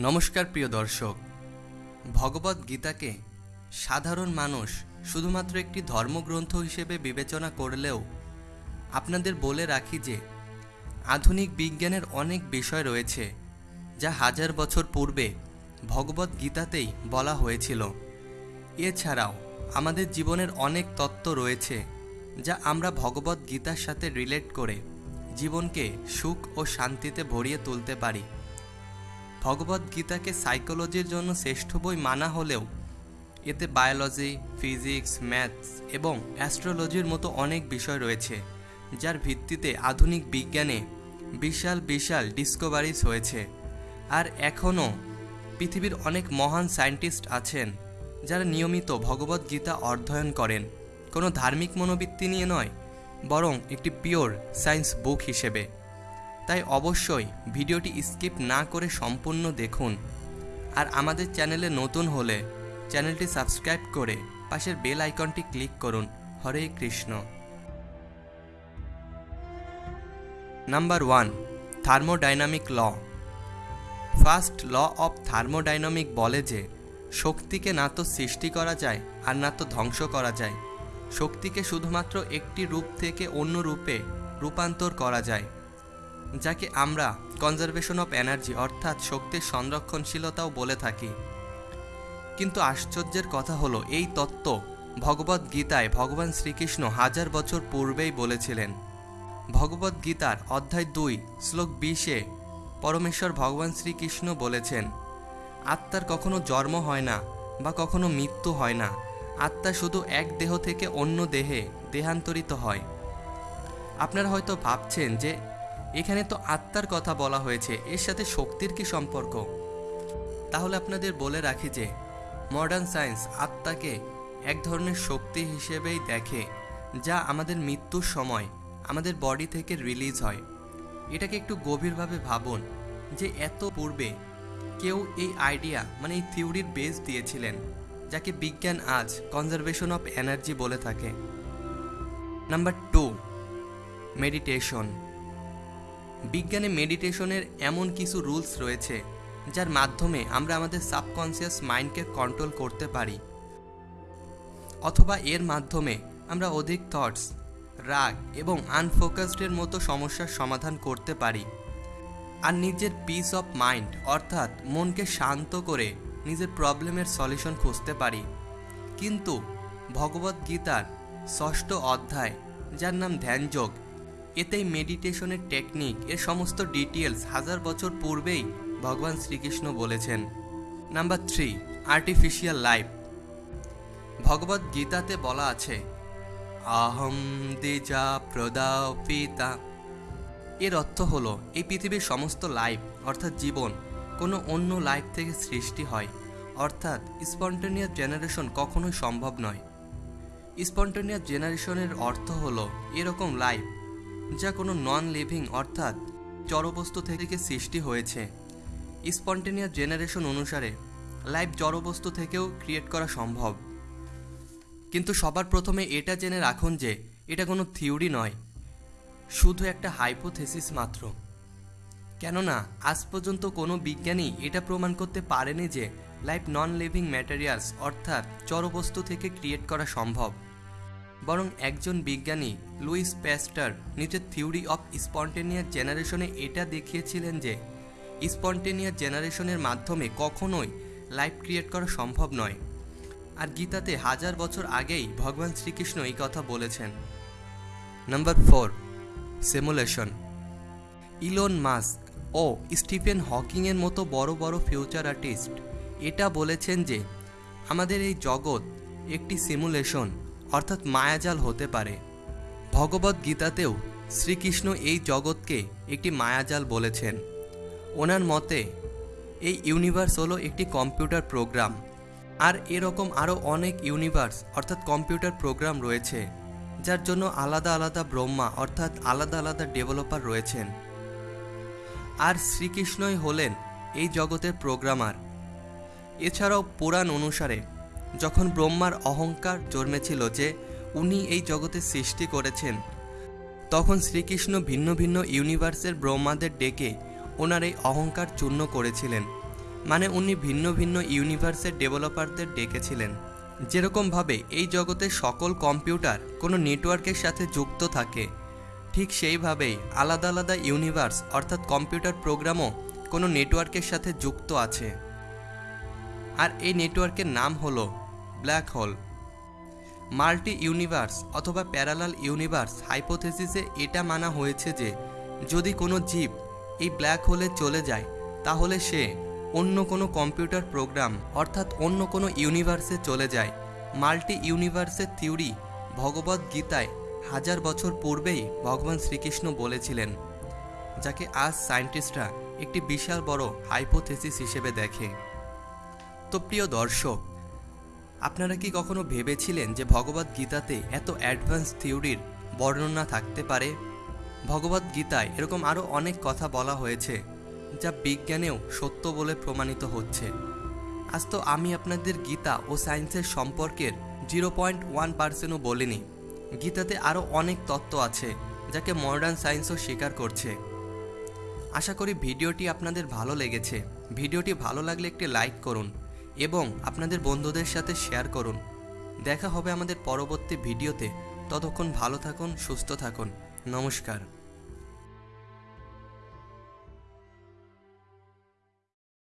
নমস্কার প্রিয় দর্শক, ভগবত গীতাকে সাধারণ মানুষ শুধুমাত্র একটি ধর্মগ্রন্থ হিসেবে বিবেচনা করলেও আপনাদের বলে রাখি যে আধুনিক বিজ্ঞানের অনেক বিষয় রয়েছে যা হাজার বছর পূর্বে ভগবত গীতাতেই বলা হয়েছিল। এছাড়াও আমাদের জীবনের অনেক তত্ত্ব রয়েছে যা আমরা ভগবত গীতার সাথে রিলেট করে জীবনকে সুখ ও শান্তিতে ভরিয়ে তুলতে পারি। ভগবত গীতাকে সাইকোলজির জন্য শ্রেষ্ঠ বই মানা হলেও এতে বায়োলজি, ফিজিক্স, ম্যাথস এবং অ্যাস্ট্রোলজির মতো অনেক বিষয় রয়েছে, যার ভিত্তিতে আধুনিক বিজ্ঞানে বিশাল বিশাল ডিসকভারিজ হয়েছে। আর এখনও পৃথিবীর অনেক মহান সায়েন্টিস্ট আছেন, যারা নিয়মিত ভগবত গীতা অধ্যয়ন করেন। কোনো ধার্মিক মনোবৃত্তি নিয়ে নয়, বরং একটি পিওর সায়েন্স বুক হিসেবে। তাই অবশ্যই ভিডিওটি স্কিপ না করে সম্পূর্ণ দেখুন। আর আমাদের চ্যানেলে নতুন হলে চ্যানেলটি সাবস্ক্রাইব করে পাশের বেল আইকনটি ক্লিক করুন। Hare Krishna. Number one, thermodynamic law. First law of thermodynamic বলে যে, শক্তিকে না তো সৃষ্টি করা যায় আর না তো ধ্বংস করা যায়। শক্তিকে শুধুমাত্র একটি রূপ থেকে অন্য রূপে রূপান্তর করা যায়। যাকে আমরা কনজারভেশন অফ এনার্জি অর্থাৎ শক্তির সংরক্ষণশীলতাও বলে থাকি। কিন্তু আশ্চর্যের কথা হলো, এই তত্ত্ব ভগবত গীতায় ভগবান শ্রীকৃষ্ণ হাজার বছর পূর্বেই বলেছিলেন। ভগবত গীতার অধ্যায় দুই, শ্লোক বিশে পরমেশ্বর ভগবান শ্রীকৃষ্ণ বলেছেন, আত্মার কখনো জন্ম হয় না বা কখনো মৃত্যু হয় না। আত্মা শুধু এক দেহ থেকে অন্য দেহে দেহান্তরিত হয়। আপনারা হয়তো ভাবছেন যে এখানে তো আত্মার কথা বলা হয়েছে, এর সাথে শক্তির কি সম্পর্ক? তাহলে আপনাদের বলে রাখি যে মডার্ন সায়েন্স আত্মাকে এক ধরনের শক্তি হিসেবেই দেখে, যা আমাদের মৃত্যুর সময় আমাদের বডি থেকে রিলিজ হয়। এটাকে একটু গভীরভাবে ভাবুন যে এত পূর্বে কেউ এই আইডিয়া মানে এই থিওরির বেস দিয়েছিলেন, যাকে বিজ্ঞান আজ কনজারভেশন অফ এনার্জি বলে থাকে। নাম্বার টু মেডিটেশন বিজ্ঞানে মেডিটেশনের এমন কিছু রুলস রয়েছে, যার মাধ্যমে আমরা আমাদের সাবকনসিয়াস মাইন্ডকে কন্ট্রোল করতে পারি। অথবা এর মাধ্যমে আমরা অধিক থটস রাগ এবং আনফোকাসডের মতো সমস্যার সমাধান করতে পারি। আর নিজের পিস অফ মাইন্ড অর্থাৎ মনকে শান্ত করে নিজের প্রবলেমের সলিউশন খুঁজতে পারি। কিন্তু ভগবত গীতার ষষ্ঠ অধ্যায়, যার নাম ধ্যানযোগ এতেই মেডিটেশনের টেকনিক এর সমস্ত ডিটেলস হাজার বছর পূর্বেই ভগবান শ্রীকৃষ্ণ বলেছেন। Number three artificial life Bhagavad গীতাতে বলা আছে, আহম দেজা প্রদাও পিতা এর অর্থ হলো, এই পৃথিবীর সমস্ত লাইফ অর্থাৎ জীবন, কোনো অন্য লাইফ থেকে সৃষ্টি হয়। অর্থাৎ স্পন্টেনিয়াস জেনারেশন কখনোই সম্ভব নয়। স্পন্টেনিয়াস জেনারেশনের অর্থ হলো, এরকম লাইফ যা কোনো নন লিভিং অর্থাৎ জড়বস্তু থেকে সৃষ্টি হয়েছে। স্পন্টেনিয়াস জেনারেশন অনুসারে লাইফ জড়বস্তু থেকেও ক্রিয়েট করা সম্ভব। কিন্তু সবার প্রথমে এটা জেনে রাখুন যে এটা কোনো থিওরি নয়, শুধু একটা হাইপোথেসিস মাত্র। কেননা, আজ পর্যন্ত কোনো বিজ্ঞানী এটা প্রমাণ করতে পারেনি যে লাইফ নন লিভিং ম্যাটেরিয়ালস অর্থাৎ জড়বস্তু থেকে ক্রিয়েট করা সম্ভব। বরং একজন বিজ্ঞানী লুইস প্যাস্টার নিজের থিওরি অফ স্পন্টেনিয়াস জেনারেশনে এটা দেখিয়েছিলেন যে স্পন্টেনিয়াস জেনারেশনের মাধ্যমে কখনোই লাইফ ক্রিয়েট করা সম্ভব নয়। আর গীতাতে হাজার বছর আগেই ভগবান শ্রীকৃষ্ণ এই কথা বলেছেন। Number four, simulation. Elon Musk ও স্টিফেন হকিংয়ের মতো বড় বড় ফিউচার আর্টিস্ট এটা বলেছেন যে আমাদের এই জগৎ একটি সিমুলেশন। অর্থাৎ মায়াজাল হতে পারে। ভগবত গীতাতেও শ্রীকৃষ্ণ এই জগৎকে একটি মায়াজাল বলেছেন। ওনার মতে, এই ইউনিভার্স হলো একটি কম্পিউটার প্রোগ্রাম। আর এরকম আরও অনেক ইউনিভার্স, অর্থাৎ কম্পিউটার প্রোগ্রাম রয়েছে, যার জন্য আলাদা আলাদা ব্রহ্মা, অর্থাৎ আলাদা আলাদা ডেভেলপার রয়েছেন। আর শ্রীকৃষ্ণই হলেন এই জগতের প্রোগ্রামার। এছাড়াও পুরাণ অনুসারে যখন ব্রহ্মার অহংকার জন্মেছিল যে উনি এই জগতের সৃষ্টি করেছেন, তখন শ্রীকৃষ্ণ ভিন্ন ভিন্ন ইউনিভার্সের ব্রহ্মাদের ডেকে ওনার এই অহংকার চূর্ণ করেছিলেন। মানে উনি ভিন্ন ভিন্ন ইউনিভার্সের ডেভেলপারদের ডেকেছিলেন। যেরকমভাবে এই জগতে সকল কম্পিউটার কোনো নেটওয়ার্কের সাথে যুক্ত থাকে, ঠিক সেইভাবেই আলাদা আলাদা ইউনিভার্স অর্থাৎ কম্পিউটার প্রোগ্রামও কোনো নেটওয়ার্কের সাথে যুক্ত আছে। আর এই নেটওয়ার্কের নাম হলো ব্ল্যাক হোল। মাল্টি ইউনিভার্স অথবা প্যারালাল ইউনিভার্স হাইপোথেসিসে এটা মানা হয়েছে যে, যদি কোনো জীব এই ব্ল্যাক হোলে চলে যায়, তাহলে সে অন্য কোনো কম্পিউটার প্রোগ্রাম অর্থাৎ অন্য কোনো ইউনিভার্সে চলে যায়। মাল্টি ইউনিভার্সের থিওরি ভগবত গীতায় হাজার বছর পূর্বেই ভগবান শ্রীকৃষ্ণ বলেছিলেন, যাকে আজ সায়েন্টিস্টরা একটি বিশাল বড় হাইপোথেসিস হিসেবে দেখে। তো প্রিয় দর্শক আপনারা কি কখনো ভেবেছিলেন যে ভগবত গীতাতে এত অ্যাডভান্স থিওরির বর্ণনা থাকতে পারে? ভগবত গীতায় এরকম আরও অনেক কথা বলা হয়েছে, যা বিজ্ঞানেও সত্য বলে প্রমাণিত হচ্ছে। আজ তো আমি আপনাদের গীতা ও সায়েন্সের সম্পর্কের জিরো পয়েন্ট ওয়ান পার্সেন্টও বলিনি। গীতাতে আরও অনেক তত্ত্ব আছে, যাকে মডার্ন সায়েন্সও স্বীকার করছে। আশা করি ভিডিওটি আপনাদের ভালো লেগেছে। ভিডিওটি ভালো লাগলে একটি লাইক করুন। এবং আপনাদের বন্ধুদের সাথে শেয়ার করুন। দেখা হবে আমাদের পরবর্তী ভিডিওতে। ততক্ষণ ভালো থাকুন, সুস্থ থাকুন। নমস্কার।